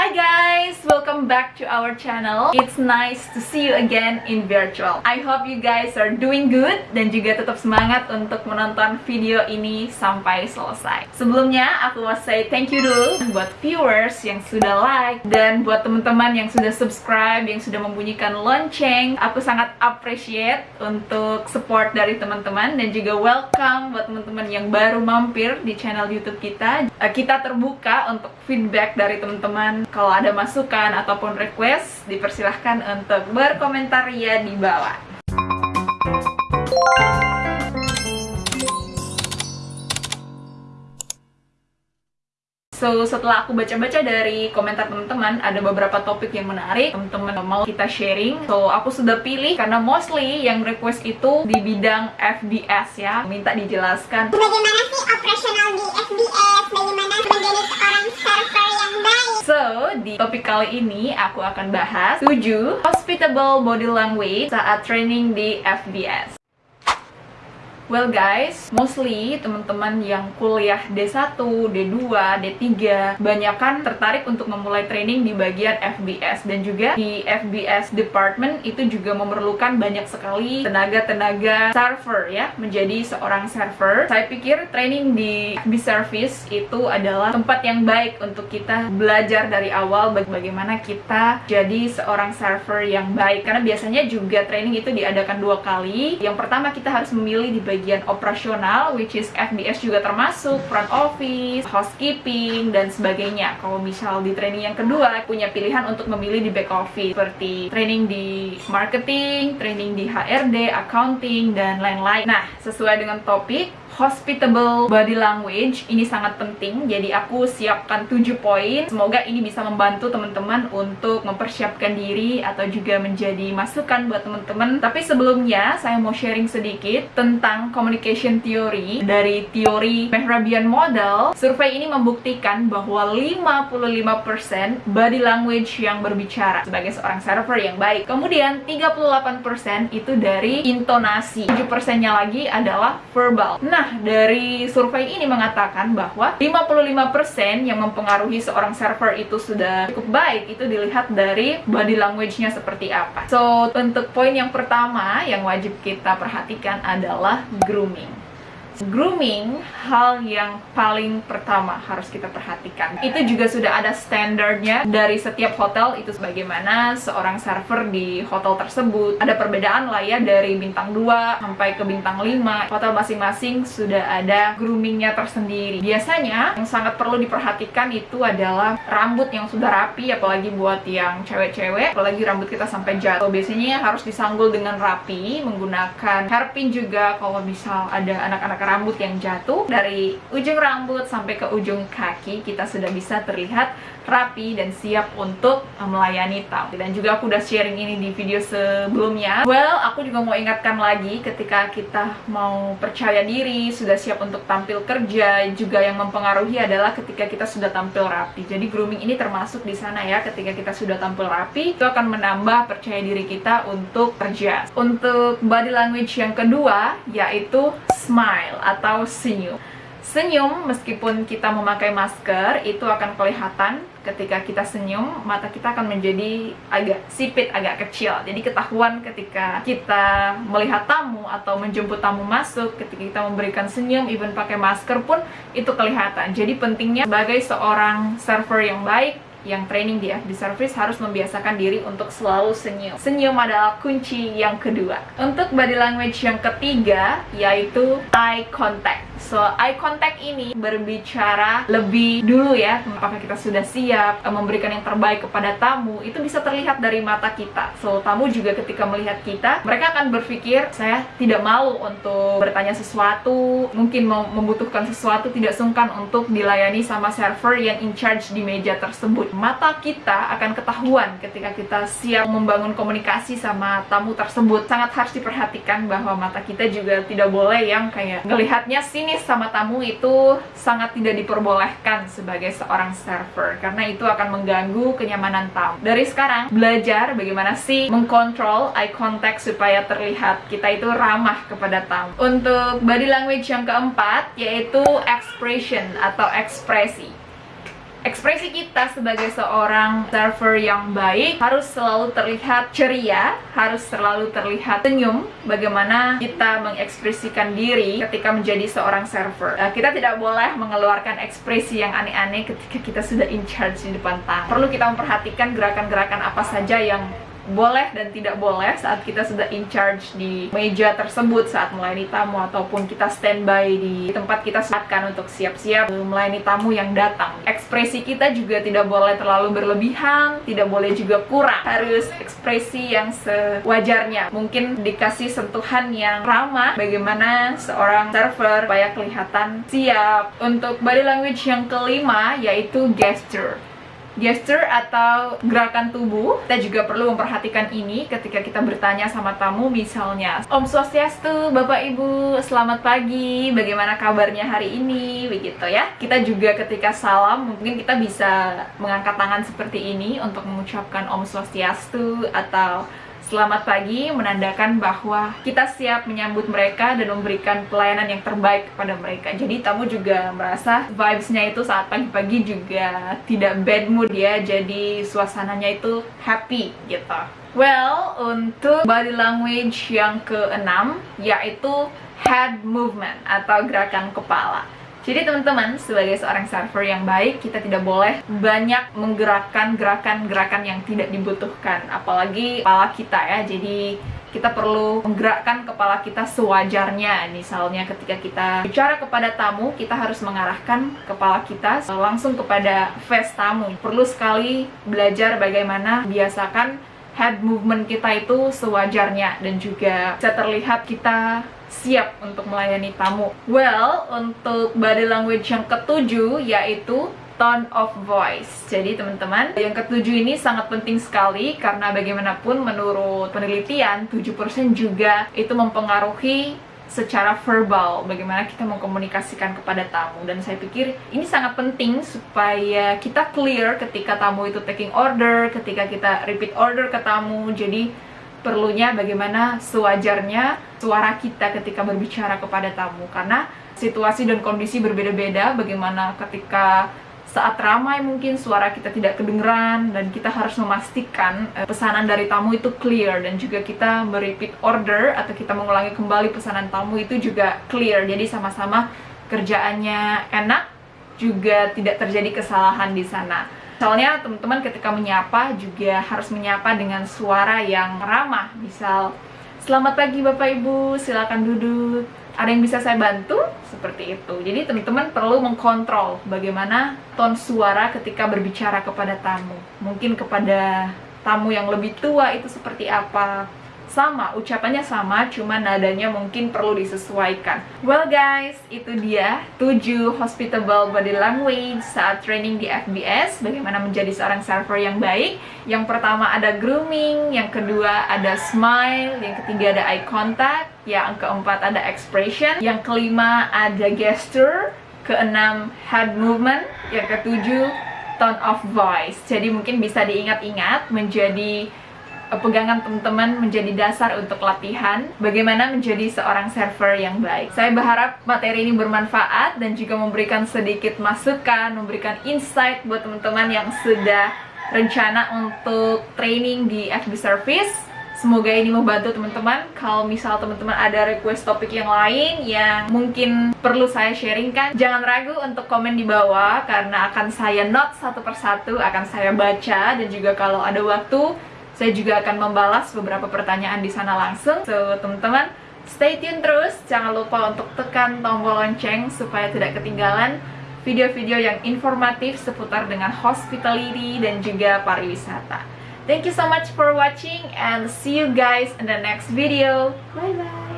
Hi guys, welcome back to our channel. It's nice to see you again in virtual. I hope you guys are doing good dan juga tetap semangat untuk menonton video ini sampai selesai. Sebelumnya, aku mau say thank you dulu buat viewers yang sudah like dan buat teman-teman yang sudah subscribe, yang sudah membunyikan lonceng. Aku sangat appreciate untuk support dari teman-teman dan juga welcome buat teman-teman yang baru mampir di channel YouTube kita. Eh, kita terbuka untuk feedback dari teman-teman kalau ada masukan ataupun request, dipersilahkan untuk berkomentar ya di bawah. So, setelah aku baca-baca dari komentar teman-teman, ada beberapa topik yang menarik, teman-teman mau kita sharing. So, aku sudah pilih karena mostly yang request itu di bidang FBS ya. Minta dijelaskan. Bagaimana sih operasional di FBS? Bagaimana menjadi seorang server yang baik? So, di topik kali ini aku akan bahas 7 hospitable body language saat training di FBS. Well guys, mostly teman-teman yang kuliah D1, D2, D3 Banyakan tertarik untuk memulai training di bagian FBS Dan juga di FBS department itu juga memerlukan banyak sekali tenaga-tenaga server ya Menjadi seorang server. Saya pikir training di FB Service itu adalah tempat yang baik untuk kita belajar dari awal Bagaimana kita jadi seorang server yang baik. Karena biasanya juga training itu diadakan dua kali. Yang pertama kita harus memilih di bagian bagian operasional which is FBS juga termasuk front office, housekeeping dan sebagainya. Kalau misal di training yang kedua punya pilihan untuk memilih di back office seperti training di marketing, training di HRD, accounting dan lain-lain. Nah, sesuai dengan topik hospitable body language ini sangat penting. Jadi aku siapkan 7 poin. Semoga ini bisa membantu teman-teman untuk mempersiapkan diri atau juga menjadi masukan buat teman-teman. Tapi sebelumnya saya mau sharing sedikit tentang communication theory. Dari teori Mehrabian model survei ini membuktikan bahwa 55% body language yang berbicara sebagai seorang server yang baik. Kemudian 38% itu dari intonasi. 7% nya lagi adalah verbal. Nah Dari survei ini mengatakan bahwa 55% yang mempengaruhi seorang server itu sudah cukup baik itu dilihat dari body language-nya seperti apa. So, untuk poin yang pertama yang wajib kita perhatikan adalah grooming. Grooming, hal yang paling pertama harus kita perhatikan. Itu juga sudah ada standarnya dari setiap hotel itu sebagaimana seorang server di hotel tersebut. Ada perbedaan lah ya dari bintang 2 sampai ke bintang 5. Hotel masing-masing sudah ada groomingnya tersendiri. Biasanya yang sangat perlu diperhatikan itu adalah rambut yang sudah rapi apalagi buat yang cewek-cewek, apalagi rambut kita sampai jatuh. Biasanya harus disanggul dengan rapi menggunakan hairpin juga kalau misal ada anak-anak rambut yang jatuh. Dari ujung rambut sampai ke ujung kaki kita sudah bisa terlihat rapi dan siap untuk eh, melayani tamu. Dan juga aku udah sharing ini di video sebelumnya. Well aku juga mau ingatkan lagi ketika kita mau percaya diri sudah siap untuk tampil kerja juga yang mempengaruhi adalah ketika kita sudah tampil rapi. Jadi grooming ini termasuk di sana ya ketika kita sudah tampil rapi itu akan menambah percaya diri kita untuk kerja. Untuk body language yang kedua yaitu smile atau senyum. Senyum meskipun kita memakai masker itu akan kelihatan ketika kita senyum mata kita akan menjadi agak sipit, agak kecil. Jadi ketahuan ketika kita melihat tamu atau menjemput tamu masuk, ketika kita memberikan senyum even pakai masker pun itu kelihatan. Jadi pentingnya sebagai seorang server yang baik yang training di FB Service harus membiasakan diri untuk selalu senyum. Senyum adalah kunci yang kedua. Untuk body language yang ketiga, yaitu eye contact. So, eye contact ini berbicara lebih dulu ya, apakah kita sudah siap eh, memberikan yang terbaik kepada tamu, itu bisa terlihat dari mata kita. So, tamu juga ketika melihat kita, mereka akan berpikir, saya tidak malu untuk bertanya sesuatu, mungkin membutuhkan sesuatu, tidak sungkan untuk dilayani sama server yang in charge di meja tersebut mata kita akan ketahuan ketika kita siap membangun komunikasi sama tamu tersebut sangat harus diperhatikan bahwa mata kita juga tidak boleh yang kayak ngelihatnya sama tamu itu sangat tidak diperbolehkan sebagai seorang server karena itu akan mengganggu kenyamanan tamu. Dari sekarang belajar bagaimana sih mengkontrol eye contact supaya terlihat kita itu ramah kepada tamu. Untuk body language yang keempat yaitu expression atau ekspresi ekspresi kita sebagai seorang server yang baik harus selalu terlihat ceria, harus selalu terlihat senyum bagaimana kita mengekspresikan diri ketika menjadi seorang server. Nah, kita tidak boleh mengeluarkan ekspresi yang aneh-aneh ketika kita sudah in charge di depan tamu. Perlu kita memperhatikan gerakan-gerakan apa saja yang boleh dan tidak boleh saat kita sudah in charge di meja tersebut saat melayani tamu ataupun kita standby di tempat kita sematkan untuk siap-siap melayani tamu yang datang. Ekspresi kita juga tidak boleh terlalu berlebihan, tidak boleh juga kurang. Harus ekspresi yang sewajarnya. Mungkin dikasih sentuhan yang ramah bagaimana seorang server supaya kelihatan siap. Untuk body language yang kelima yaitu gesture gesture atau gerakan tubuh kita juga perlu memperhatikan ini ketika kita bertanya sama tamu misalnya Om Swastiastu, Bapak Ibu, selamat pagi, bagaimana kabarnya hari ini, begitu ya. Kita juga ketika salam mungkin kita bisa mengangkat tangan seperti ini untuk mengucapkan Om Swastiastu atau Selamat pagi menandakan bahwa kita siap menyambut mereka dan memberikan pelayanan yang terbaik kepada mereka. Jadi tamu juga merasa vibes-nya itu saat pagi-pagi juga tidak bad mood ya, jadi suasananya itu happy gitu. Well, untuk body language yang keenam yaitu head movement atau gerakan kepala. Jadi teman-teman, sebagai seorang server yang baik, kita tidak boleh banyak menggerakkan gerakan-gerakan yang tidak dibutuhkan. Apalagi kepala kita ya, jadi kita perlu menggerakkan kepala kita sewajarnya. Misalnya ketika kita bicara kepada tamu, kita harus mengarahkan kepala kita langsung kepada face tamu. Perlu sekali belajar bagaimana biasakan head movement kita itu sewajarnya dan juga bisa terlihat kita siap untuk melayani tamu. Well, untuk body language yang ketujuh yaitu tone of voice. Jadi teman-teman, yang ketujuh ini sangat penting sekali karena bagaimanapun menurut penelitian 7% juga itu mempengaruhi secara verbal bagaimana kita mengkomunikasikan kepada tamu dan saya pikir ini sangat penting supaya kita clear ketika tamu itu taking order, ketika kita repeat order ke tamu. Jadi perlunya bagaimana sewajarnya suara kita ketika berbicara kepada tamu karena situasi dan kondisi berbeda-beda bagaimana ketika saat ramai mungkin suara kita tidak kedengeran dan kita harus memastikan eh, pesanan dari tamu itu clear dan juga kita merepeat order atau kita mengulangi kembali pesanan tamu itu juga clear jadi sama-sama kerjaannya enak juga tidak terjadi kesalahan di sana Soalnya teman-teman ketika menyapa juga harus menyapa dengan suara yang ramah. Misal, selamat pagi Bapak Ibu, silakan duduk. Ada yang bisa saya bantu? Seperti itu. Jadi teman-teman perlu mengkontrol bagaimana ton suara ketika berbicara kepada tamu. Mungkin kepada tamu yang lebih tua itu seperti apa, sama, ucapannya sama, cuma nadanya mungkin perlu disesuaikan. Well guys, itu dia 7 hospitable body language saat training di FBS, bagaimana menjadi seorang server yang baik. Yang pertama ada grooming, yang kedua ada smile, yang ketiga ada eye contact, yang keempat ada expression, yang kelima ada gesture, keenam head movement, yang ketujuh tone of voice. Jadi mungkin bisa diingat-ingat menjadi pegangan teman-teman menjadi dasar untuk latihan bagaimana menjadi seorang server yang baik. Saya berharap materi ini bermanfaat dan juga memberikan sedikit masukan, memberikan insight buat teman-teman yang sudah rencana untuk training di FB Service. Semoga ini membantu teman-teman. Kalau misal teman-teman ada request topik yang lain yang mungkin perlu saya sharingkan, jangan ragu untuk komen di bawah karena akan saya note satu persatu, akan saya baca dan juga kalau ada waktu saya juga akan membalas beberapa pertanyaan di sana langsung. So, teman-teman, stay tune terus. Jangan lupa untuk tekan tombol lonceng supaya tidak ketinggalan video-video yang informatif seputar dengan hospitality dan juga pariwisata. Thank you so much for watching and see you guys in the next video. Bye-bye!